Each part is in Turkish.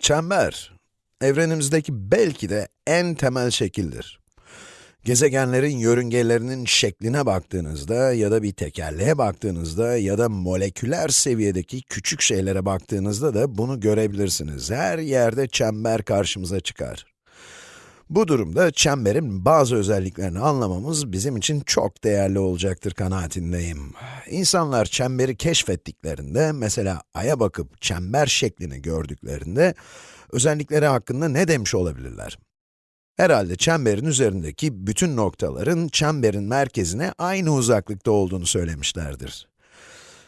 Çember, evrenimizdeki belki de en temel şekildir. Gezegenlerin yörüngelerinin şekline baktığınızda ya da bir tekerleğe baktığınızda ya da moleküler seviyedeki küçük şeylere baktığınızda da bunu görebilirsiniz. Her yerde çember karşımıza çıkar. Bu durumda çemberin bazı özelliklerini anlamamız bizim için çok değerli olacaktır kanaatindeyim. İnsanlar çemberi keşfettiklerinde, mesela Ay'a bakıp çember şeklini gördüklerinde, özellikleri hakkında ne demiş olabilirler? Herhalde çemberin üzerindeki bütün noktaların çemberin merkezine aynı uzaklıkta olduğunu söylemişlerdir.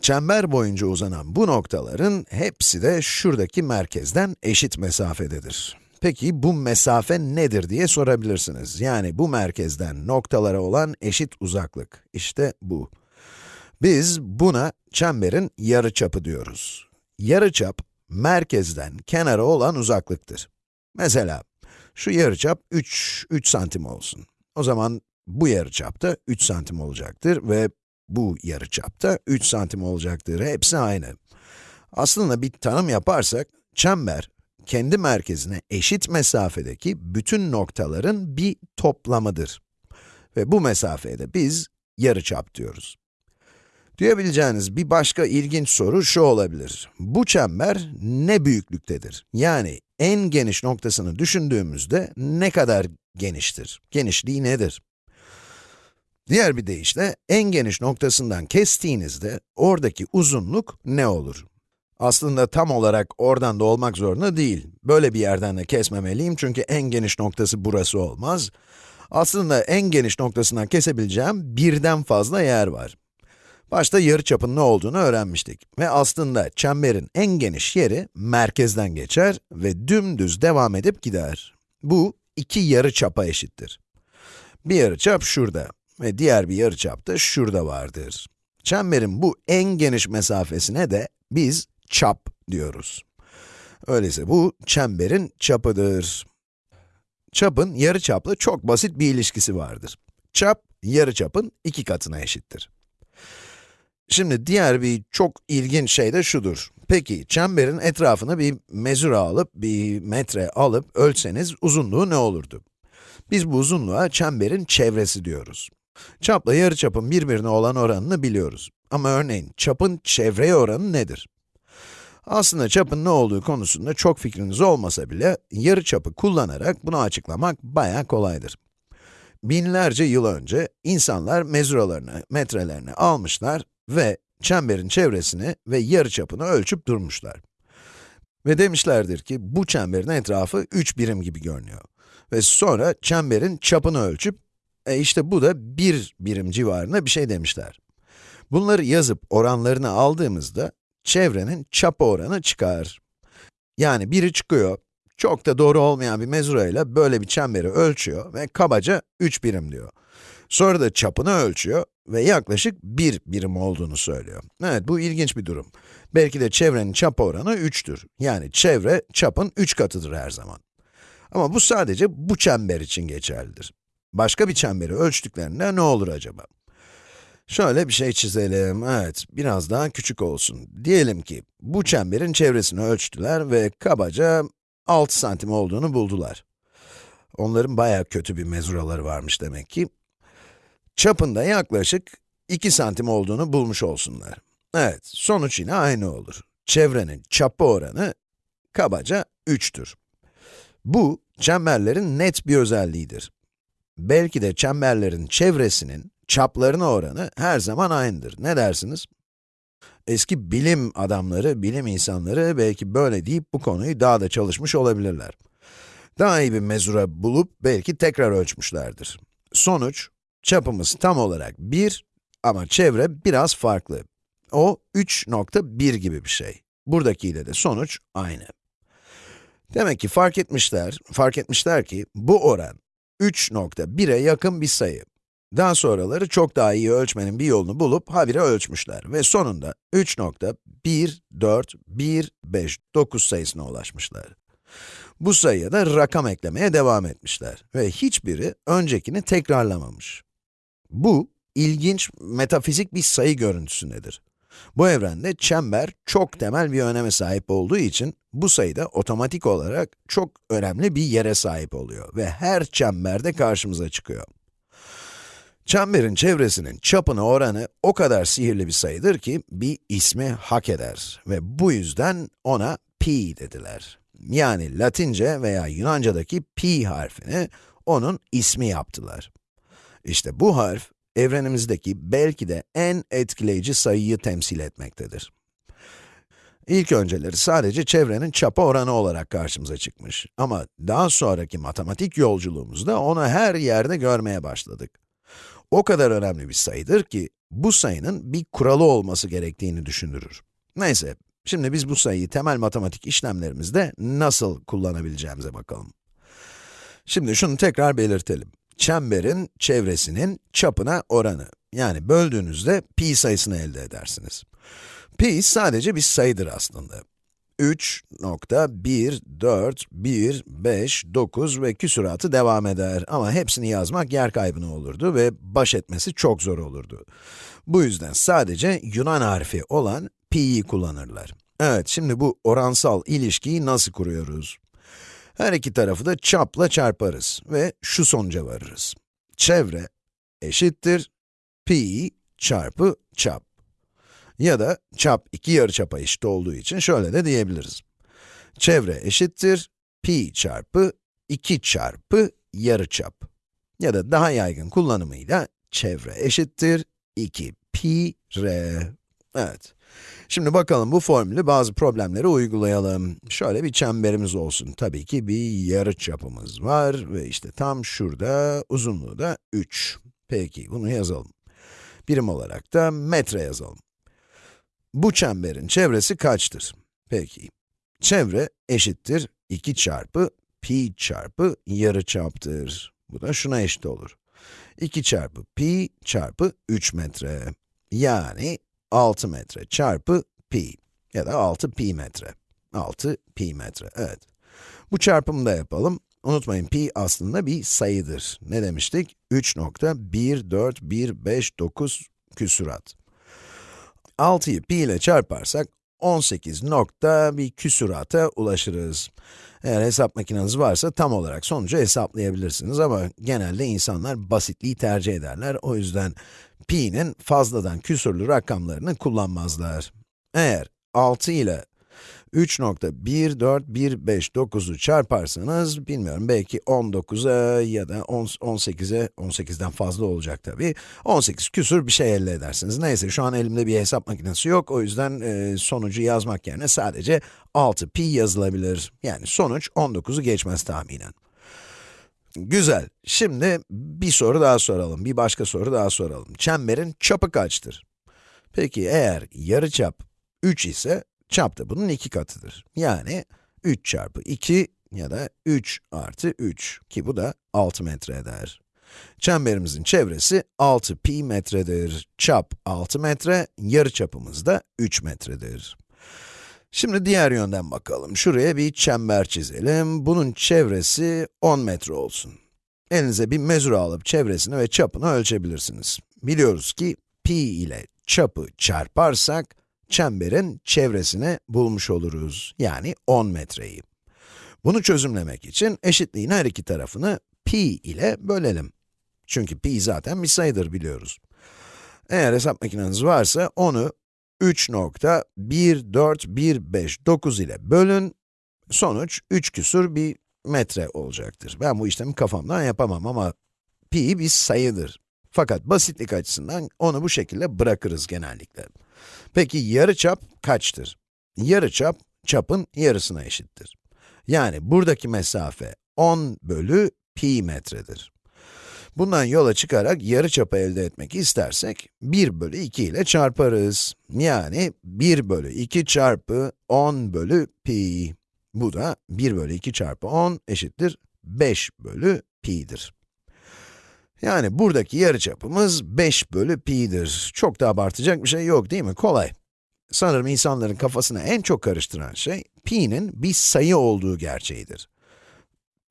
Çember boyunca uzanan bu noktaların hepsi de şuradaki merkezden eşit mesafededir. Peki bu mesafe nedir diye sorabilirsiniz. Yani bu merkezden noktalara olan eşit uzaklık. İşte bu. Biz buna çemberin yarıçapı diyoruz. Yarıçap, merkezden kenara olan uzaklıktır. Mesela, şu yarıçap 3, 3 santim olsun. O zaman bu yarıçap da 3 santim olacaktır ve bu yarıçap da 3 santim olacaktır. Hepsi aynı. Aslında bir tanım yaparsak, çember, kendi merkezine eşit mesafedeki bütün noktaların bir toplamıdır. Ve bu mesafeye de biz yarıçap diyoruz. Duyabileceğiniz bir başka ilginç soru şu olabilir. Bu çember ne büyüklüktedir? Yani en geniş noktasını düşündüğümüzde ne kadar geniştir? Genişliği nedir? Diğer bir deyişle, en geniş noktasından kestiğinizde oradaki uzunluk ne olur? Aslında tam olarak oradan da olmak zorunda değil. Böyle bir yerden de kesmemeliyim çünkü en geniş noktası burası olmaz. Aslında en geniş noktasından kesebileceğim birden fazla yer var. Başta yarıçapın ne olduğunu öğrenmiştik ve aslında çemberin en geniş yeri merkezden geçer ve dümdüz devam edip gider. Bu iki yarıçapa eşittir. Bir yarıçap şurada ve diğer bir yarıçap da şurada vardır. Çemberin bu en geniş mesafesine de biz çap diyoruz. Öyleyse bu çemberin çapıdır. Çapın yarıçapla çok basit bir ilişkisi vardır. Çap, yarıçapın iki katına eşittir. Şimdi diğer bir çok ilginç şey de şudur. Peki, çemberin etrafına bir mezura alıp, bir metre alıp ölçseniz uzunluğu ne olurdu? Biz bu uzunluğa çemberin çevresi diyoruz. Çapla yarıçapın birbirine olan oranını biliyoruz. Ama örneğin çapın çevreye oranı nedir? Aslında çapın ne olduğu konusunda çok fikriniz olmasa bile, yarı çapı kullanarak bunu açıklamak bayağı kolaydır. Binlerce yıl önce insanlar mezuralarını, metrelerini almışlar ve çemberin çevresini ve yarı çapını ölçüp durmuşlar. Ve demişlerdir ki, bu çemberin etrafı 3 birim gibi görünüyor. Ve sonra çemberin çapını ölçüp, e işte bu da 1 birim civarında bir şey demişler. Bunları yazıp oranlarını aldığımızda, çevrenin çap oranı çıkar. Yani biri çıkıyor, çok da doğru olmayan bir mezura ile böyle bir çemberi ölçüyor ve kabaca 3 birim diyor. Sonra da çapını ölçüyor ve yaklaşık 1 birim olduğunu söylüyor. Evet, bu ilginç bir durum. Belki de çevrenin çap oranı 3'tür. Yani çevre, çapın 3 katıdır her zaman. Ama bu sadece bu çember için geçerlidir. Başka bir çemberi ölçtüklerinde ne olur acaba? Şöyle bir şey çizelim, evet, biraz daha küçük olsun. Diyelim ki, bu çemberin çevresini ölçtüler ve kabaca 6 santim olduğunu buldular. Onların bayağı kötü bir mezuraları varmış demek ki. Çapında yaklaşık 2 santim olduğunu bulmuş olsunlar. Evet, sonuç yine aynı olur. Çevrenin çapı oranı kabaca 3'tür. Bu, çemberlerin net bir özelliğidir. Belki de çemberlerin çevresinin çaplarına oranı her zaman aynıdır. Ne dersiniz? Eski bilim adamları, bilim insanları belki böyle deyip bu konuyu daha da çalışmış olabilirler. Daha iyi bir mezura bulup belki tekrar ölçmüşlerdir. Sonuç, çapımız tam olarak 1 ama çevre biraz farklı. O 3.1 gibi bir şey. Buradakiyle de sonuç aynı. Demek ki fark etmişler, fark etmişler ki bu oran 3.1'e yakın bir sayı. Daha sonraları çok daha iyi ölçmenin bir yolunu bulup habire ölçmüşler ve sonunda 3.14159 sayısına ulaşmışlar. Bu sayıya da rakam eklemeye devam etmişler ve hiçbiri öncekini tekrarlamamış. Bu, ilginç metafizik bir sayı görüntüsündedir. Bu evrende çember çok temel bir öneme sahip olduğu için bu sayı da otomatik olarak çok önemli bir yere sahip oluyor ve her çemberde karşımıza çıkıyor. Çemberin çevresinin çapına oranı o kadar sihirli bir sayıdır ki bir ismi hak eder ve bu yüzden ona pi dediler. Yani Latince veya Yunanca'daki pi harfini onun ismi yaptılar. İşte bu harf, evrenimizdeki belki de en etkileyici sayıyı temsil etmektedir. İlk önceleri sadece çevrenin çapa oranı olarak karşımıza çıkmış. Ama daha sonraki matematik yolculuğumuzda onu her yerde görmeye başladık. O kadar önemli bir sayıdır ki, bu sayının bir kuralı olması gerektiğini düşündürür. Neyse, şimdi biz bu sayıyı temel matematik işlemlerimizde nasıl kullanabileceğimize bakalım. Şimdi şunu tekrar belirtelim. Çemberin çevresinin çapına oranı. Yani böldüğünüzde pi sayısını elde edersiniz. Pi sadece bir sayıdır aslında. 3.14159 ve küsuratı devam eder ama hepsini yazmak yer kaybına olurdu ve baş etmesi çok zor olurdu. Bu yüzden sadece Yunan harfi olan pi'yi kullanırlar. Evet, şimdi bu oransal ilişkiyi nasıl kuruyoruz? Her iki tarafı da çapla çarparız ve şu sonuca varırız. Çevre eşittir pi çarpı çap. Ya da çap iki yarıçapa eşit olduğu için şöyle de diyebiliriz. Çevre eşittir pi çarpı 2 çarpı yarıçap. Ya da daha yaygın kullanımıyla çevre eşittir 2 pi r. Evet. Şimdi bakalım bu formülü bazı problemlere uygulayalım. Şöyle bir çemberimiz olsun. Tabii ki bir yarıçapımız var ve işte tam şurada uzunluğu da 3. Peki bunu yazalım. Birim olarak da metre yazalım. Bu çemberin çevresi kaçtır? Peki, çevre eşittir 2 çarpı pi çarpı yarıçaptır. Bu da şuna eşit olur. 2 çarpı pi çarpı 3 metre. Yani 6 metre çarpı pi ya da 6 pi metre. 6 pi metre, evet. Bu çarpımı da yapalım. Unutmayın, pi aslında bir sayıdır. Ne demiştik? 3.14159 küsurat. 6'yı pi ile çarparsak 18 nokta bir küsurata ulaşırız. Eğer hesap makineniz varsa tam olarak sonucu hesaplayabilirsiniz ama genelde insanlar basitliği tercih ederler. O yüzden pi'nin fazladan küsurlu rakamlarını kullanmazlar. Eğer 6 ile 3.14159'u çarparsanız, bilmiyorum belki 19'a ya da 18'e, 18'den fazla olacak tabii, 18 küsur bir şey elde edersiniz. Neyse, şu an elimde bir hesap makinesi yok, o yüzden e, sonucu yazmak yerine sadece 6pi yazılabilir. Yani sonuç 19'u geçmez tahminen. Güzel. Şimdi bir soru daha soralım, bir başka soru daha soralım. Çemberin çapı kaçtır? Peki eğer yarıçap 3 ise, Çap da bunun iki katıdır. Yani 3 çarpı 2 ya da 3 artı 3 ki bu da 6 metre eder. Çemberimizin çevresi 6 pi metredir. Çap 6 metre, yarıçapımız da 3 metredir. Şimdi diğer yönden bakalım. Şuraya bir çember çizelim. Bunun çevresi 10 metre olsun. Elinize bir mezura alıp çevresini ve çapını ölçebilirsiniz. Biliyoruz ki pi ile çapı çarparsak, çemberin çevresini bulmuş oluruz. Yani 10 metreyi. Bunu çözümlemek için eşitliğin her iki tarafını pi ile bölelim. Çünkü pi zaten bir sayıdır biliyoruz. Eğer hesap makineniz varsa onu 3.14159 ile bölün, sonuç 3 küsur bir metre olacaktır. Ben bu işlemi kafamdan yapamam ama pi bir sayıdır. Fakat basitlik açısından onu bu şekilde bırakırız genellikle. Peki yarıçap kaçtır? Yarıçap, çapın yarısına eşittir. Yani buradaki mesafe 10 bölü pi metredir. Bundan yola çıkarak yarıçapı elde etmek istersek, 1 bölü 2 ile çarparız. Yani 1 bölü 2 çarpı 10 bölü pi. Bu da 1 bölü 2 çarpı 10 eşittir 5 bölü pi'dir. Yani buradaki yarıçapımız 5 bölü pi'dir. Çok da abartacak bir şey yok değil mi? Kolay. Sanırım insanların kafasına en çok karıştıran şey, pi'nin bir sayı olduğu gerçeğidir.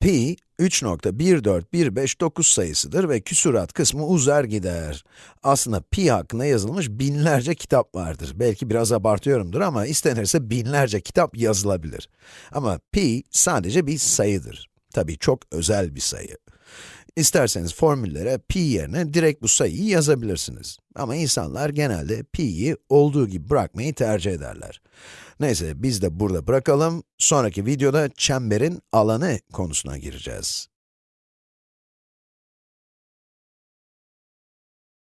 pi, 3.14159 sayısıdır ve küsurat kısmı uzar gider. Aslında pi hakkında yazılmış binlerce kitap vardır. Belki biraz abartıyorumdur ama istenirse binlerce kitap yazılabilir. Ama pi sadece bir sayıdır. Tabii çok özel bir sayı. İsterseniz formüllere pi yerine direkt bu sayıyı yazabilirsiniz. Ama insanlar genelde pi'yi olduğu gibi bırakmayı tercih ederler. Neyse, biz de burada bırakalım. Sonraki videoda çemberin alanı konusuna gireceğiz.